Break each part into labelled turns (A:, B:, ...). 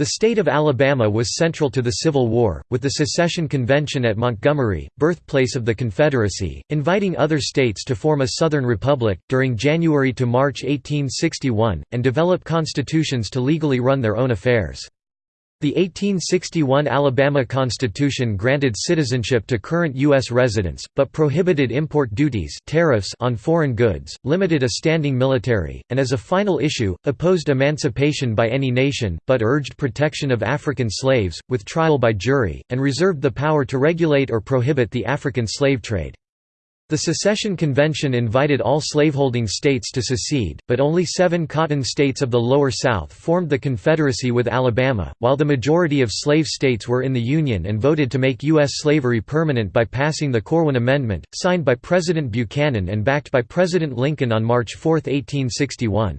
A: The state of Alabama was central to the Civil War, with the Secession Convention at Montgomery, birthplace of the Confederacy, inviting other states to form a Southern Republic, during January to March 1861, and develop constitutions to legally run their own affairs. The 1861 Alabama Constitution granted citizenship to current U.S. residents, but prohibited import duties tariffs on foreign goods, limited a standing military, and as a final issue, opposed emancipation by any nation, but urged protection of African slaves, with trial by jury, and reserved the power to regulate or prohibit the African slave trade. The Secession Convention invited all slaveholding states to secede, but only seven cotton states of the Lower South formed the Confederacy with Alabama, while the majority of slave states were in the Union and voted to make U.S. slavery permanent by passing the Corwin Amendment, signed by President Buchanan and backed by President Lincoln on March 4, 1861.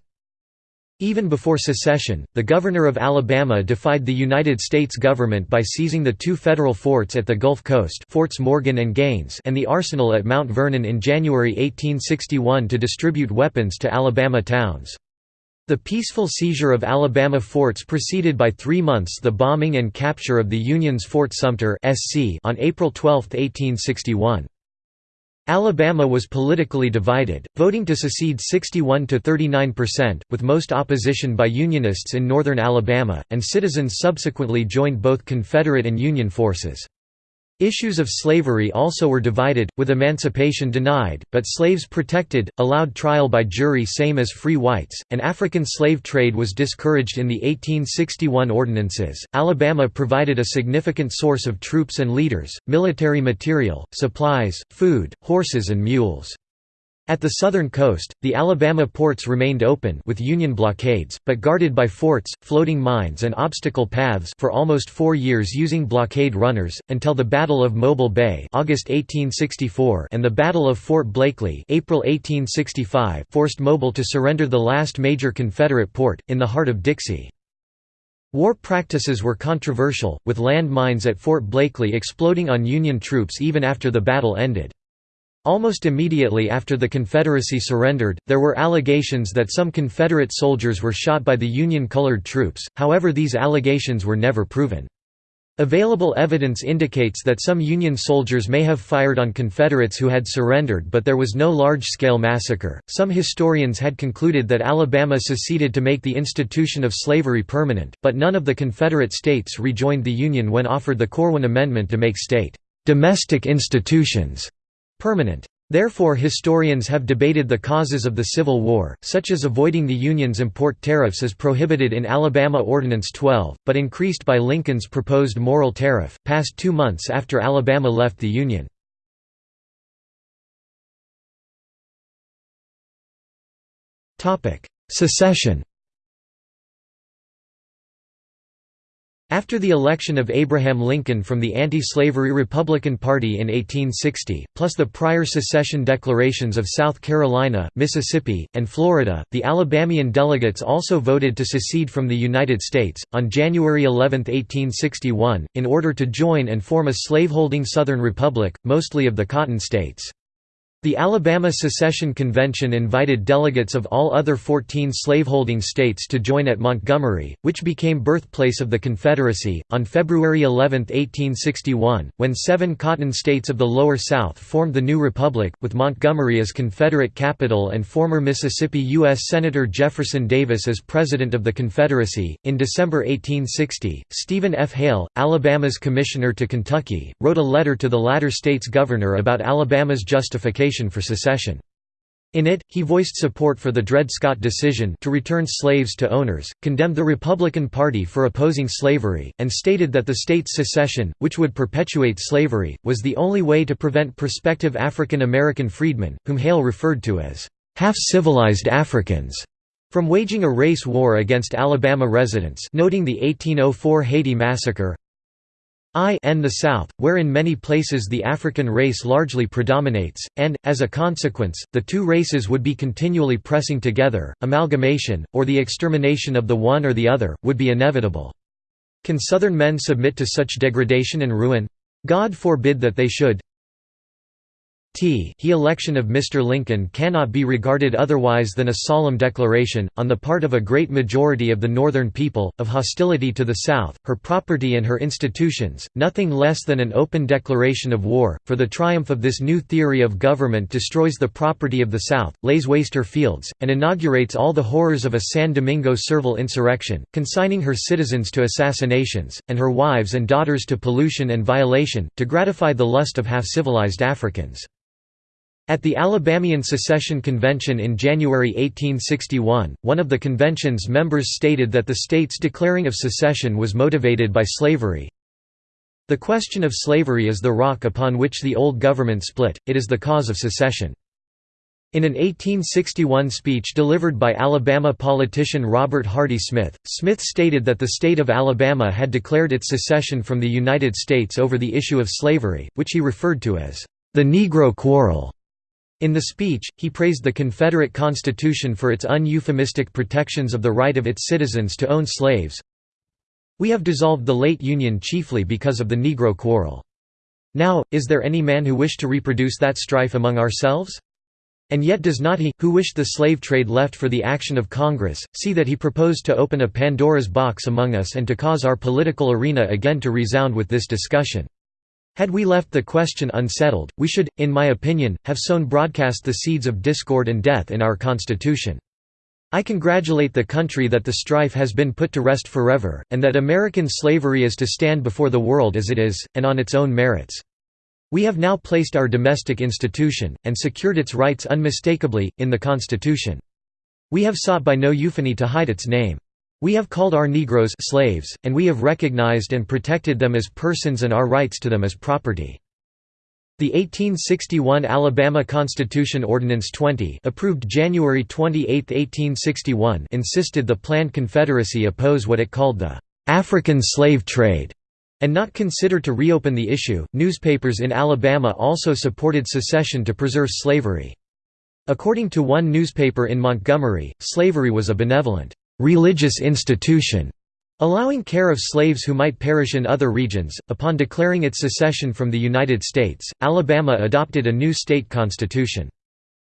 A: Even before secession, the governor of Alabama defied the United States government by seizing the two federal forts at the Gulf Coast Forts Morgan and Gaines and the arsenal at Mount Vernon in January 1861 to distribute weapons to Alabama towns. The peaceful seizure of Alabama forts preceded by three months the bombing and capture of the Union's Fort Sumter on April 12, 1861. Alabama was politically divided, voting to secede 61 to 39%, with most opposition by Unionists in northern Alabama, and citizens subsequently joined both Confederate and Union forces. Issues of slavery also were divided, with emancipation denied, but slaves protected, allowed trial by jury same as free whites, and African slave trade was discouraged in the 1861 ordinances. Alabama provided a significant source of troops and leaders, military material, supplies, food, horses and mules. At the southern coast, the Alabama ports remained open with Union blockades, but guarded by forts, floating mines and obstacle paths for almost four years using blockade runners, until the Battle of Mobile Bay August 1864 and the Battle of Fort Blakely April 1865 forced Mobile to surrender the last major Confederate port, in the heart of Dixie. War practices were controversial, with land mines at Fort Blakely exploding on Union troops even after the battle ended. Almost immediately after the Confederacy surrendered, there were allegations that some Confederate soldiers were shot by the Union-colored troops, however these allegations were never proven. Available evidence indicates that some Union soldiers may have fired on Confederates who had surrendered, but there was no large scale massacre. Some historians had concluded that Alabama seceded to make the institution of slavery permanent, but none of the Confederate states rejoined the Union when offered the Corwin Amendment to make state domestic institutions permanent. Therefore historians have debated the causes of the Civil War, such as avoiding the Union's import tariffs as prohibited in Alabama Ordinance 12, but increased by Lincoln's proposed Morrill tariff, passed two months after Alabama left the Union. Secession After the election of Abraham Lincoln from the anti-slavery Republican Party in 1860, plus the prior secession declarations of South Carolina, Mississippi, and Florida, the Alabamian delegates also voted to secede from the United States, on January 11, 1861, in order to join and form a slaveholding Southern Republic, mostly of the Cotton States. The Alabama Secession Convention invited delegates of all other 14 slaveholding states to join at Montgomery, which became birthplace of the Confederacy, on February 11, 1861, when seven cotton states of the Lower South formed the new republic, with Montgomery as Confederate capital and former Mississippi U.S. Senator Jefferson Davis as President of the Confederacy. In December 1860, Stephen F. Hale, Alabama's commissioner to Kentucky, wrote a letter to the latter state's governor about Alabama's justification for secession. In it, he voiced support for the Dred Scott decision to return slaves to owners, condemned the Republican Party for opposing slavery, and stated that the state's secession, which would perpetuate slavery, was the only way to prevent prospective African American freedmen, whom Hale referred to as half-civilized Africans, from waging a race war against Alabama residents noting the 1804 Haiti Massacre, I n the South, where in many places the African race largely predominates, and, as a consequence, the two races would be continually pressing together, amalgamation, or the extermination of the one or the other, would be inevitable. Can Southern men submit to such degradation and ruin? God forbid that they should. T he election of Mr. Lincoln cannot be regarded otherwise than a solemn declaration, on the part of a great majority of the Northern people, of hostility to the South, her property and her institutions, nothing less than an open declaration of war, for the triumph of this new theory of government destroys the property of the South, lays waste her fields, and inaugurates all the horrors of a San Domingo servile insurrection, consigning her citizens to assassinations, and her wives and daughters to pollution and violation, to gratify the lust of half-civilized Africans. At the Alabamian Secession Convention in January 1861, one of the convention's members stated that the state's declaring of secession was motivated by slavery. The question of slavery is the rock upon which the old government split, it is the cause of secession. In an 1861 speech delivered by Alabama politician Robert Hardy Smith, Smith stated that the state of Alabama had declared its secession from the United States over the issue of slavery, which he referred to as the Negro Quarrel. In the speech, he praised the Confederate Constitution for its uneuphemistic protections of the right of its citizens to own slaves. We have dissolved the late Union chiefly because of the Negro quarrel. Now, is there any man who wished to reproduce that strife among ourselves? And yet does not he, who wished the slave trade left for the action of Congress, see that he proposed to open a Pandora's box among us and to cause our political arena again to resound with this discussion? Had we left the question unsettled, we should, in my opinion, have sown broadcast the seeds of discord and death in our Constitution. I congratulate the country that the strife has been put to rest forever, and that American slavery is to stand before the world as it is, and on its own merits. We have now placed our domestic institution, and secured its rights unmistakably, in the Constitution. We have sought by no euphony to hide its name. We have called our Negroes slaves, and we have recognized and protected them as persons and our rights to them as property. The 1861 Alabama Constitution Ordinance 20 approved January 28, 1861 insisted the planned Confederacy oppose what it called the «African slave trade» and not consider to reopen the issue. Newspapers in Alabama also supported secession to preserve slavery. According to one newspaper in Montgomery, slavery was a benevolent religious institution, allowing care of slaves who might perish in other regions. Upon declaring its secession from the United States, Alabama adopted a new state constitution.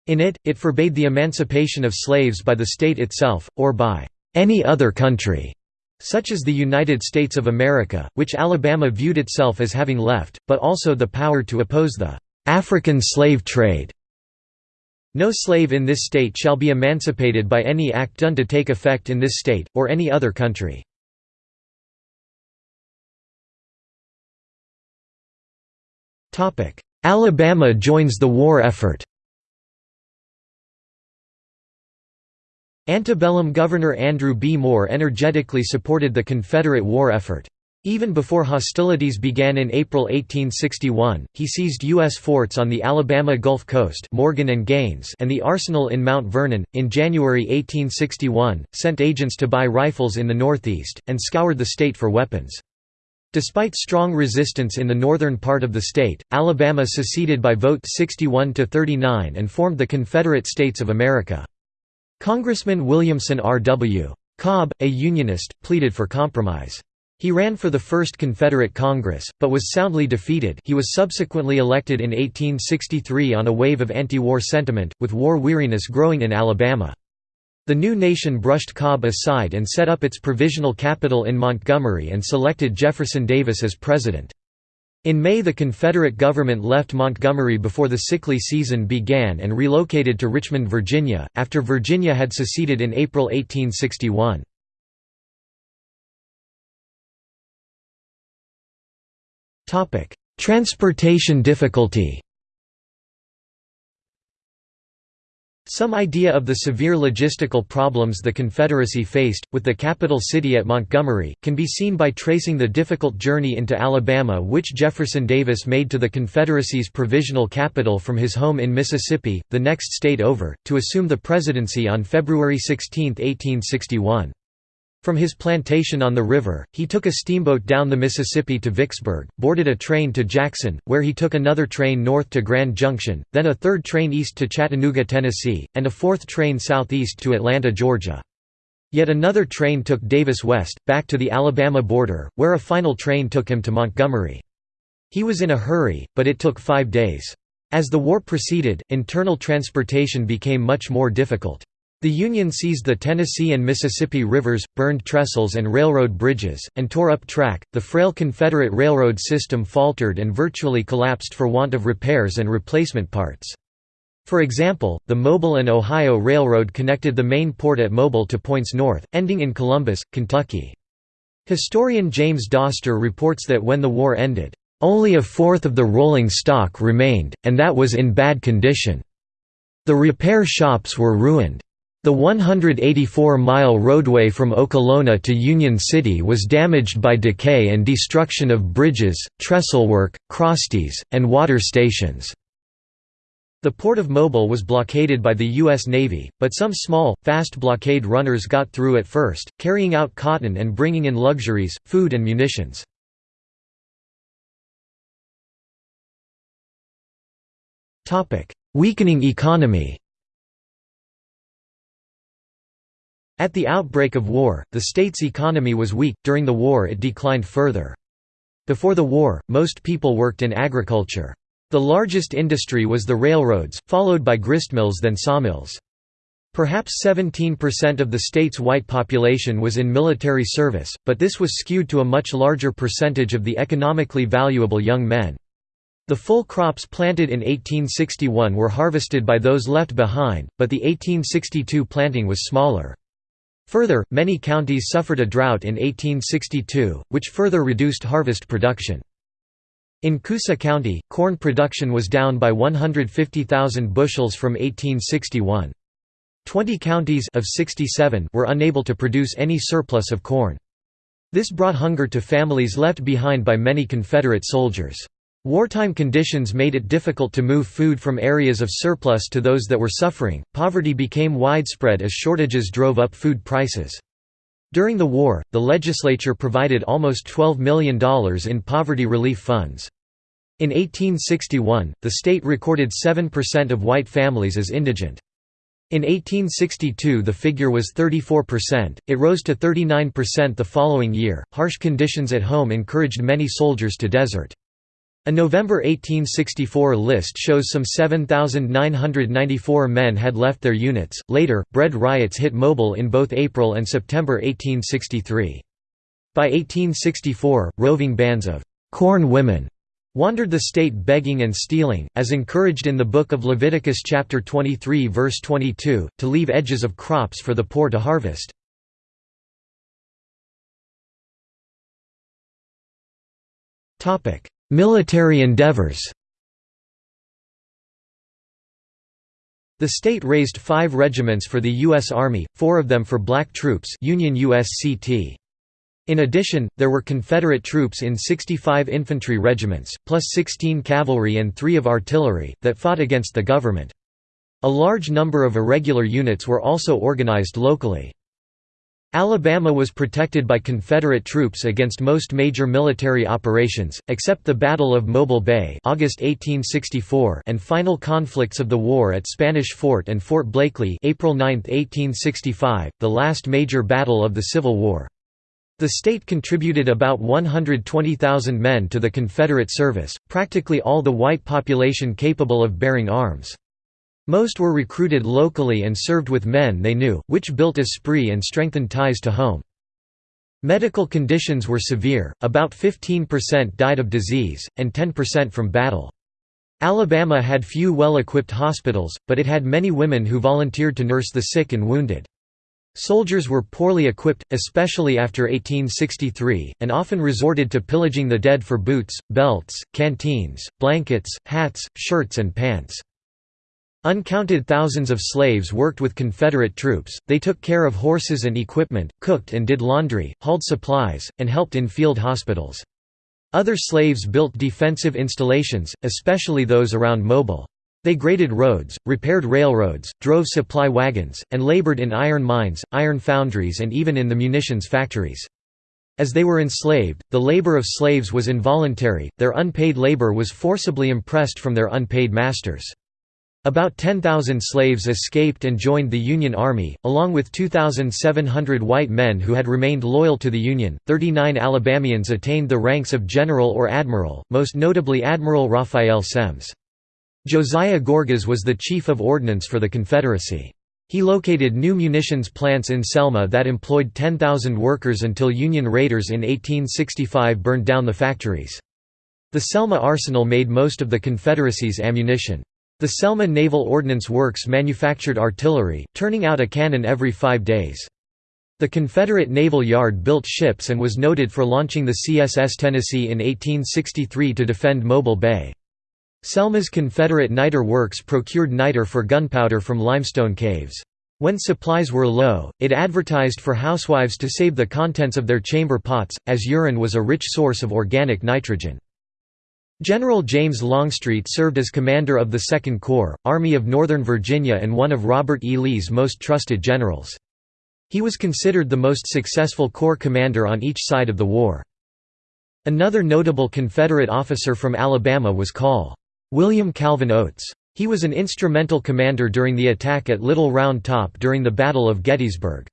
A: In it, it forbade the emancipation of slaves by the state itself, or by any other country, such as the United States of America, which Alabama viewed itself as having left, but also the power to oppose the African slave trade. No slave in this state shall be emancipated by any act done to take effect in this state, or any other country. Alabama joins the war effort Antebellum Governor Andrew B. Moore energetically supported the Confederate war effort. Even before hostilities began in April 1861, he seized U.S. forts on the Alabama Gulf Coast Morgan and, Gaines and the arsenal in Mount Vernon. In January 1861, sent agents to buy rifles in the Northeast, and scoured the state for weapons. Despite strong resistance in the northern part of the state, Alabama seceded by vote 61 to 39 and formed the Confederate States of America. Congressman Williamson R.W. Cobb, a Unionist, pleaded for compromise. He ran for the First Confederate Congress, but was soundly defeated he was subsequently elected in 1863 on a wave of anti-war sentiment, with war weariness growing in Alabama. The new nation brushed Cobb aside and set up its provisional capital in Montgomery and selected Jefferson Davis as president. In May the Confederate government left Montgomery before the sickly season began and relocated to Richmond, Virginia, after Virginia had seceded in April 1861. Topic: Transportation difficulty. Some idea of the severe logistical problems the Confederacy faced, with the capital city at Montgomery, can be seen by tracing the difficult journey into Alabama which Jefferson Davis made to the Confederacy's provisional capital from his home in Mississippi, the next state over, to assume the presidency on February 16, 1861. From his plantation on the river, he took a steamboat down the Mississippi to Vicksburg, boarded a train to Jackson, where he took another train north to Grand Junction, then a third train east to Chattanooga, Tennessee, and a fourth train southeast to Atlanta, Georgia. Yet another train took Davis west, back to the Alabama border, where a final train took him to Montgomery. He was in a hurry, but it took five days. As the war proceeded, internal transportation became much more difficult. The Union seized the Tennessee and Mississippi rivers, burned trestles and railroad bridges, and tore up track. The frail Confederate railroad system faltered and virtually collapsed for want of repairs and replacement parts. For example, the Mobile and Ohio Railroad connected the main port at Mobile to points north, ending in Columbus, Kentucky. Historian James Doster reports that when the war ended, only a fourth of the rolling stock remained, and that was in bad condition. The repair shops were ruined. The 184-mile roadway from Okolona to Union City was damaged by decay and destruction of bridges, trestlework, crossties, and water stations. The port of Mobile was blockaded by the U.S. Navy, but some small, fast blockade runners got through at first, carrying out cotton and bringing in luxuries, food and munitions. Weakening economy At the outbreak of war, the state's economy was weak, during the war it declined further. Before the war, most people worked in agriculture. The largest industry was the railroads, followed by gristmills then sawmills. Perhaps 17% of the state's white population was in military service, but this was skewed to a much larger percentage of the economically valuable young men. The full crops planted in 1861 were harvested by those left behind, but the 1862 planting was smaller. Further, many counties suffered a drought in 1862, which further reduced harvest production. In Coosa County, corn production was down by 150,000 bushels from 1861. Twenty counties of 67 were unable to produce any surplus of corn. This brought hunger to families left behind by many Confederate soldiers. Wartime conditions made it difficult to move food from areas of surplus to those that were suffering. Poverty became widespread as shortages drove up food prices. During the war, the legislature provided almost $12 million in poverty relief funds. In 1861, the state recorded 7% of white families as indigent. In 1862 the figure was 34%, it rose to 39% the following year. Harsh conditions at home encouraged many soldiers to desert. A November 1864 list shows some 7,994 men had left their units. Later, bread riots hit Mobile in both April and September 1863. By 1864, roving bands of corn women wandered the state begging and stealing, as encouraged in the book of Leviticus chapter 23 verse 22, to leave edges of crops for the poor to harvest. Topic: Military endeavors The state raised five regiments for the U.S. Army, four of them for black troops Union USCT. In addition, there were Confederate troops in 65 infantry regiments, plus 16 cavalry and three of artillery, that fought against the government. A large number of irregular units were also organized locally. Alabama was protected by Confederate troops against most major military operations, except the Battle of Mobile Bay August 1864 and final conflicts of the war at Spanish Fort and Fort Blakely April 9, 1865, the last major battle of the Civil War. The state contributed about 120,000 men to the Confederate service, practically all the white population capable of bearing arms. Most were recruited locally and served with men they knew, which built esprit and strengthened ties to home. Medical conditions were severe, about 15% died of disease, and 10% from battle. Alabama had few well-equipped hospitals, but it had many women who volunteered to nurse the sick and wounded. Soldiers were poorly equipped, especially after 1863, and often resorted to pillaging the dead for boots, belts, canteens, blankets, hats, shirts and pants. Uncounted thousands of slaves worked with Confederate troops, they took care of horses and equipment, cooked and did laundry, hauled supplies, and helped in field hospitals. Other slaves built defensive installations, especially those around Mobile. They graded roads, repaired railroads, drove supply wagons, and labored in iron mines, iron foundries and even in the munitions factories. As they were enslaved, the labor of slaves was involuntary, their unpaid labor was forcibly impressed from their unpaid masters. About 10,000 slaves escaped and joined the Union Army, along with 2,700 white men who had remained loyal to the Union. 39 Alabamians attained the ranks of general or admiral, most notably Admiral Raphael Semmes. Josiah Gorgas was the chief of ordnance for the Confederacy. He located new munitions plants in Selma that employed 10,000 workers until Union raiders in 1865 burned down the factories. The Selma arsenal made most of the Confederacy's ammunition. The Selma Naval Ordnance Works manufactured artillery, turning out a cannon every five days. The Confederate Naval Yard built ships and was noted for launching the CSS Tennessee in 1863 to defend Mobile Bay. Selma's Confederate niter works procured niter for gunpowder from limestone caves. When supplies were low, it advertised for housewives to save the contents of their chamber pots, as urine was a rich source of organic nitrogen. General James Longstreet served as commander of the Second Corps, Army of Northern Virginia and one of Robert E. Lee's most trusted generals. He was considered the most successful Corps commander on each side of the war. Another notable Confederate officer from Alabama was Col. William Calvin Oates. He was an instrumental commander during the attack at Little Round Top during the Battle of Gettysburg.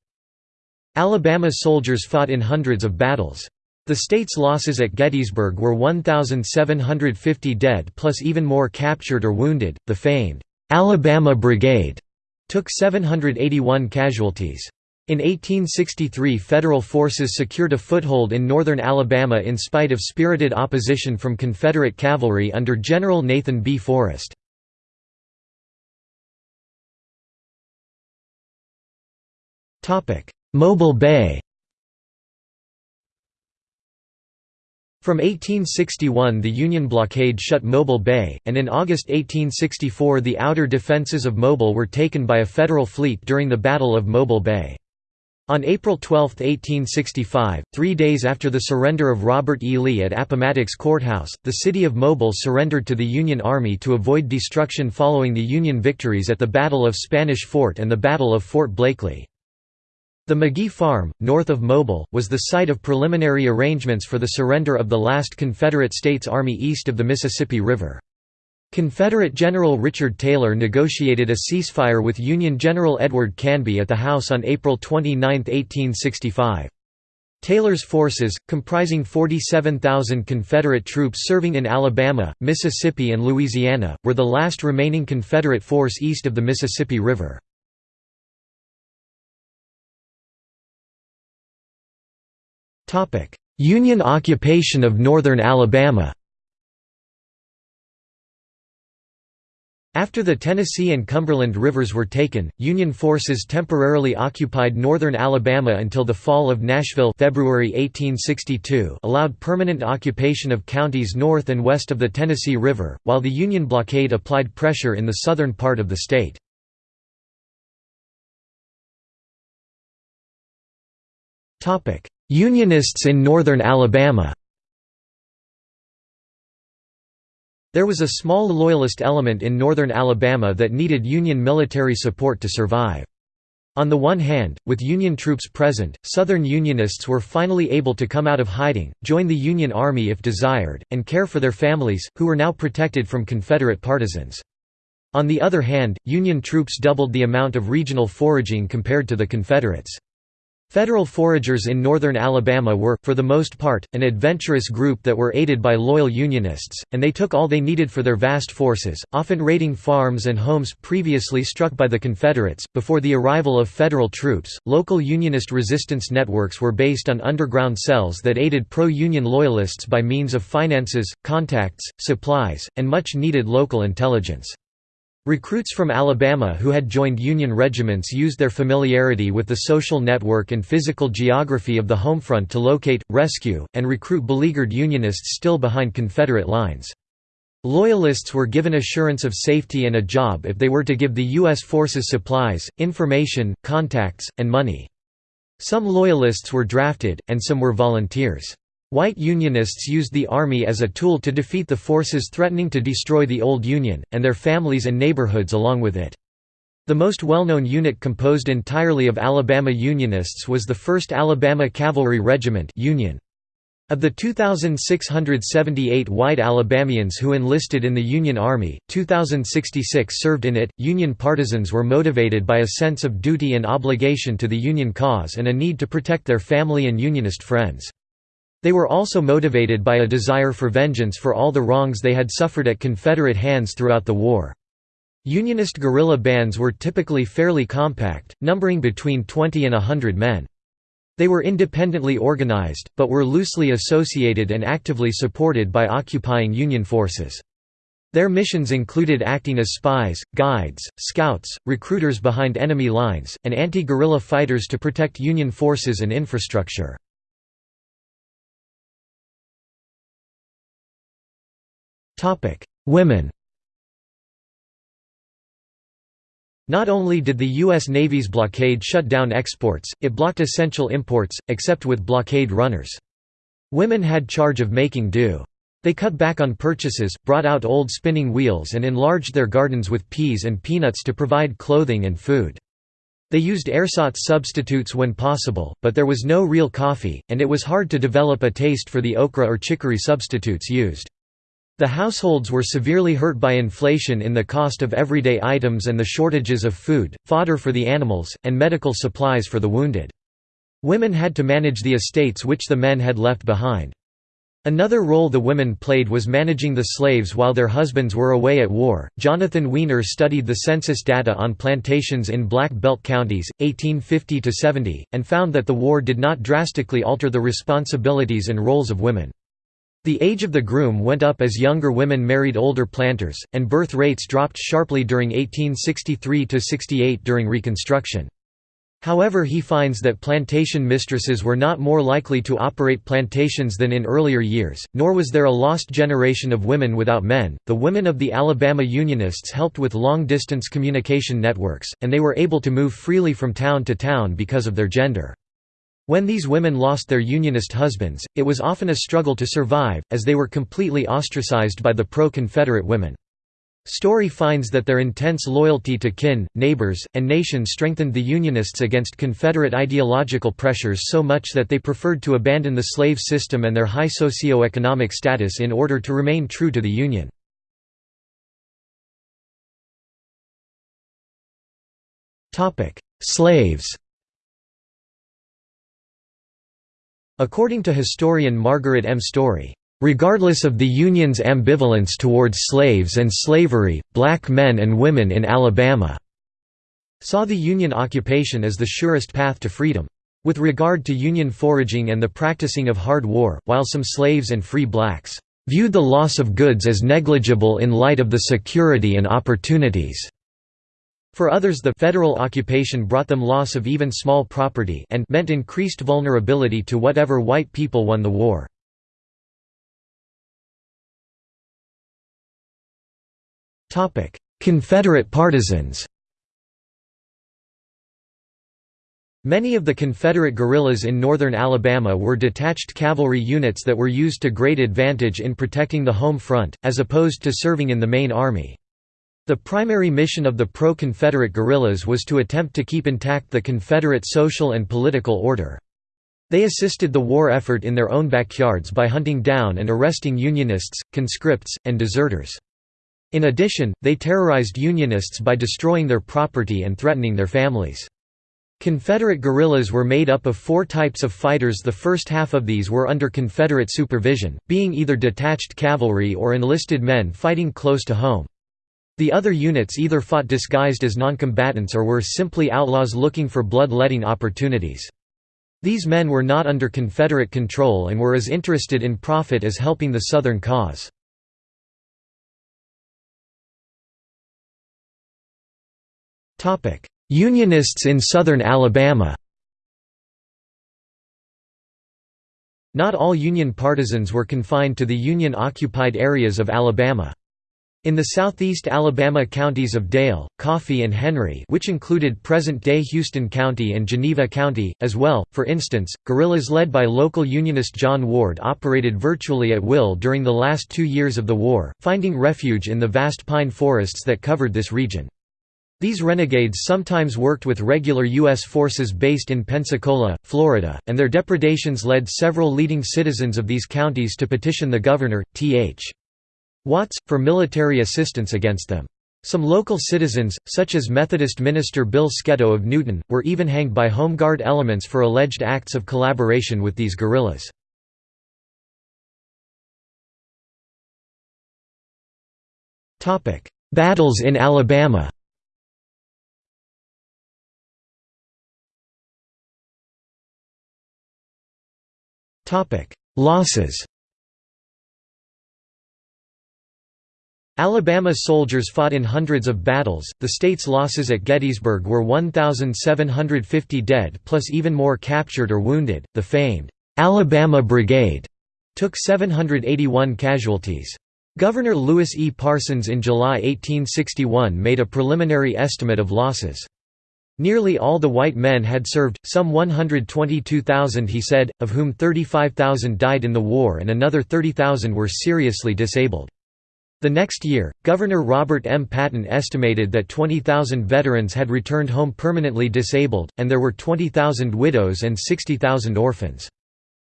A: Alabama soldiers fought in hundreds of battles. The state's losses at Gettysburg were 1,750 dead plus even more captured or wounded. The famed Alabama Brigade took 781 casualties. In 1863 Federal forces secured a foothold in northern Alabama in spite of spirited opposition from Confederate cavalry under General Nathan B. Forrest. Mobile Bay From 1861 the Union blockade shut Mobile Bay, and in August 1864 the outer defenses of Mobile were taken by a Federal fleet during the Battle of Mobile Bay. On April 12, 1865, three days after the surrender of Robert E. Lee at Appomattox Courthouse, the city of Mobile surrendered to the Union Army to avoid destruction following the Union victories at the Battle of Spanish Fort and the Battle of Fort Blakely. The McGee Farm, north of Mobile, was the site of preliminary arrangements for the surrender of the last Confederate States Army east of the Mississippi River. Confederate General Richard Taylor negotiated a ceasefire with Union General Edward Canby at the House on April 29, 1865. Taylor's forces, comprising 47,000 Confederate troops serving in Alabama, Mississippi and Louisiana, were the last remaining Confederate force east of the Mississippi River. Union occupation of northern Alabama. After the Tennessee and Cumberland rivers were taken, Union forces temporarily occupied northern Alabama until the fall of Nashville February 1862 allowed permanent occupation of counties north and west of the Tennessee River, while the Union blockade applied pressure in the southern part of the state. Unionists in northern Alabama There was a small Loyalist element in northern Alabama that needed Union military support to survive. On the one hand, with Union troops present, Southern Unionists were finally able to come out of hiding, join the Union Army if desired, and care for their families, who were now protected from Confederate partisans. On the other hand, Union troops doubled the amount of regional foraging compared to the Confederates. Federal foragers in northern Alabama were, for the most part, an adventurous group that were aided by loyal Unionists, and they took all they needed for their vast forces, often raiding farms and homes previously struck by the Confederates. Before the arrival of Federal troops, local Unionist resistance networks were based on underground cells that aided pro Union Loyalists by means of finances, contacts, supplies, and much needed local intelligence. Recruits from Alabama who had joined Union regiments used their familiarity with the social network and physical geography of the homefront to locate, rescue, and recruit beleaguered Unionists still behind Confederate lines. Loyalists were given assurance of safety and a job if they were to give the U.S. forces supplies, information, contacts, and money. Some Loyalists were drafted, and some were volunteers. White Unionists used the Army as a tool to defeat the forces threatening to destroy the old Union, and their families and neighborhoods along with it. The most well-known unit composed entirely of Alabama Unionists was the 1st Alabama Cavalry Regiment Union. Of the 2,678 white Alabamians who enlisted in the Union Army, 2,066 served in it. Union partisans were motivated by a sense of duty and obligation to the Union cause and a need to protect their family and Unionist friends. They were also motivated by a desire for vengeance for all the wrongs they had suffered at Confederate hands throughout the war. Unionist guerrilla bands were typically fairly compact, numbering between 20 and hundred men. They were independently organized, but were loosely associated and actively supported by occupying Union forces. Their missions included acting as spies, guides, scouts, recruiters behind enemy lines, and anti-guerrilla fighters to protect Union forces and infrastructure. Women Not only did the U.S. Navy's blockade shut down exports, it blocked essential imports, except with blockade runners. Women had charge of making do. They cut back on purchases, brought out old spinning wheels and enlarged their gardens with peas and peanuts to provide clothing and food. They used ersatz substitutes when possible, but there was no real coffee, and it was hard to develop a taste for the okra or chicory substitutes used. The households were severely hurt by inflation in the cost of everyday items and the shortages of food, fodder for the animals, and medical supplies for the wounded. Women had to manage the estates which the men had left behind. Another role the women played was managing the slaves while their husbands were away at war. Jonathan Wiener studied the census data on plantations in Black Belt counties, 1850 to 70, and found that the war did not drastically alter the responsibilities and roles of women. The age of the groom went up as younger women married older planters, and birth rates dropped sharply during 1863–68 during Reconstruction. However he finds that plantation mistresses were not more likely to operate plantations than in earlier years, nor was there a lost generation of women without men. The women of the Alabama Unionists helped with long-distance communication networks, and they were able to move freely from town to town because of their gender. When these women lost their Unionist husbands, it was often a struggle to survive, as they were completely ostracized by the pro-Confederate women. Story finds that their intense loyalty to kin, neighbors, and nation strengthened the Unionists against Confederate ideological pressures so much that they preferred to abandon the slave system and their high socio-economic status in order to remain true to the Union. Slaves According to historian Margaret M. Story, Regardless of the Union's ambivalence towards slaves and slavery, black men and women in Alabama saw the Union occupation as the surest path to freedom. With regard to Union foraging and the practicing of hard war, while some slaves and free blacks viewed the loss of goods as negligible in light of the security and opportunities for others the federal occupation brought them loss of even small property and meant increased vulnerability to whatever white people won the war. Confederate partisans Many of the Confederate guerrillas in northern Alabama were detached cavalry units that were used to great advantage in protecting the home front, as opposed to serving in the main army. The primary mission of the pro-Confederate guerrillas was to attempt to keep intact the Confederate social and political order. They assisted the war effort in their own backyards by hunting down and arresting Unionists, conscripts, and deserters. In addition, they terrorized Unionists by destroying their property and threatening their families. Confederate guerrillas were made up of four types of fighters the first half of these were under Confederate supervision, being either detached cavalry or enlisted men fighting close to home. The other units either fought disguised as noncombatants or were simply outlaws looking for blood-letting opportunities. These men were not under Confederate control and were as interested in profit as helping the Southern cause. Unionists in southern Alabama Not all Union partisans were confined to the Union-occupied areas of Alabama. In the southeast Alabama counties of Dale, Coffee and Henry which included present-day Houston County and Geneva County, as well, for instance, guerrillas led by local Unionist John Ward operated virtually at will during the last two years of the war, finding refuge in the vast pine forests that covered this region. These renegades sometimes worked with regular U.S. forces based in Pensacola, Florida, and their depredations led several leading citizens of these counties to petition the governor, T.H. Watts, for military assistance against them. Some local citizens, such as Methodist minister Bill Sketoe of Newton, were even hanged by Home Guard elements for alleged acts of collaboration with these guerrillas. Battles in Alabama Losses Alabama soldiers fought in hundreds of battles. The state's losses at Gettysburg were 1,750 dead plus even more captured or wounded. The famed Alabama Brigade took 781 casualties. Governor Lewis E. Parsons in July 1861 made a preliminary estimate of losses. Nearly all the white men had served, some 122,000 he said, of whom 35,000 died in the war and another 30,000 were seriously disabled. The next year, Governor Robert M. Patton estimated that 20,000 veterans had returned home permanently disabled, and there were 20,000 widows and 60,000 orphans.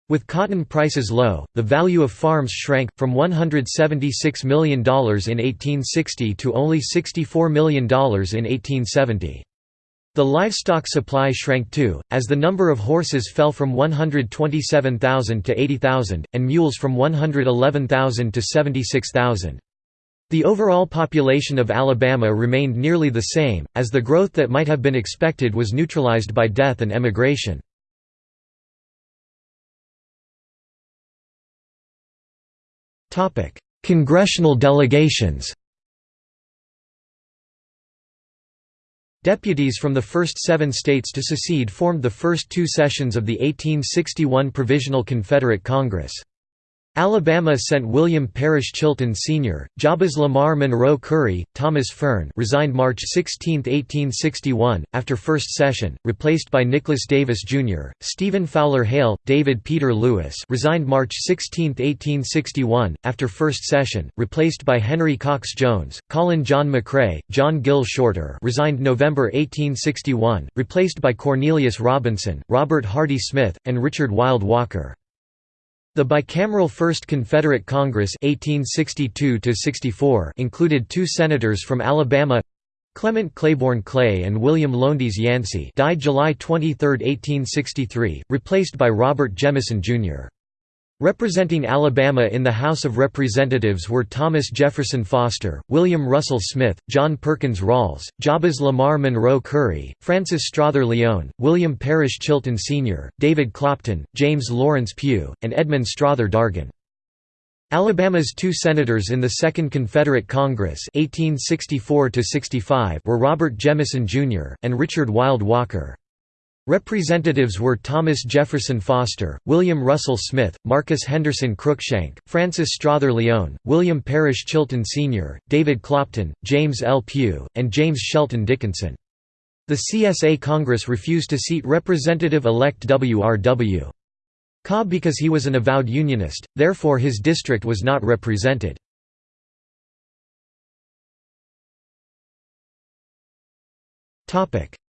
A: With cotton prices low, the value of farms shrank, from $176 million in 1860 to only $64 million in 1870. The livestock supply shrank too, as the number of horses fell from 127,000 to 80,000, and mules from 111,000 to 76,000. The overall population of Alabama remained nearly the same, as the growth that might have been expected was neutralized by death and emigration. Congressional delegations Deputies from the first seven states to secede formed the first two sessions of the 1861 Provisional Confederate Congress. Alabama sent William Parrish Chilton Sr., Jabez Lamar Monroe Curry, Thomas Fearn resigned March 16, 1861, after first session, replaced by Nicholas Davis, Jr., Stephen Fowler Hale, David Peter Lewis resigned March 16, 1861, after first session, replaced by Henry Cox Jones, Colin John McRae, John Gill Shorter resigned November 1861, replaced by Cornelius Robinson, Robert Hardy Smith, and Richard Wilde Walker. The bicameral First Confederate Congress 1862 included two senators from Alabama Clement Claiborne Clay and William Lowndes Yancey died July 23, 1863, replaced by Robert Jemison, Jr. Representing Alabama in the House of Representatives were Thomas Jefferson Foster, William Russell Smith, John Perkins Ralls, Jabez Lamar Monroe Curry, Francis Strother Lyon, William Parrish Chilton Sr., David Clopton, James Lawrence Pugh, and Edmund Strother Dargan. Alabama's two senators in the Second Confederate Congress 1864 were Robert Jemison, Jr., and Richard Wilde Walker. Representatives were Thomas Jefferson Foster, William Russell Smith, Marcus Henderson Cruikshank, Francis Strother Lyon, William Parrish Chilton Sr., David Clopton, James L. Pugh, and James Shelton Dickinson. The CSA Congress refused to seat Representative-elect W.R.W. Cobb because he was an avowed Unionist, therefore his district was not represented.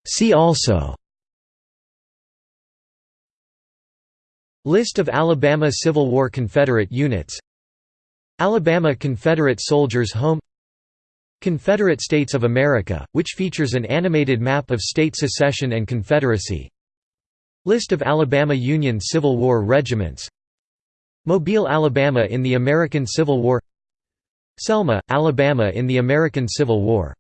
A: See also List of Alabama Civil War Confederate units. Alabama Confederate Soldiers Home. Confederate States of America, which features an animated map of state secession and Confederacy. List of Alabama Union Civil War regiments. Mobile, Alabama in the American Civil War. Selma, Alabama in the American Civil War